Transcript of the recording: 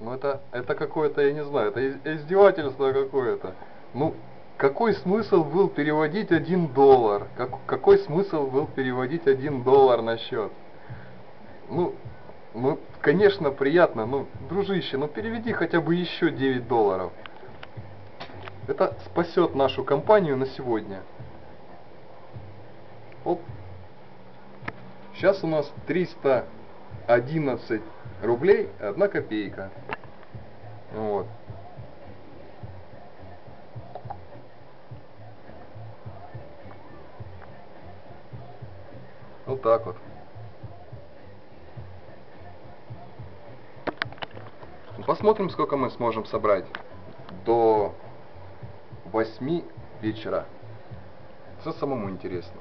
Ну это, это какое-то, я не знаю, это из- издевательство какое-то. Ну, какой смысл был переводить один доллар? Как, какой смысл был переводить один доллар на счет? Ну, ну, конечно, приятно, ну, дружище, ну переведи хотя бы еще 9 долларов. Это спасет нашу компанию на сегодня. Оп. Сейчас у нас 311 рублей, одна копейка. Вот. Вот так вот. Ну, Посмотрим, сколько мы сможем собрать до 8 вечера. Все самому интересно.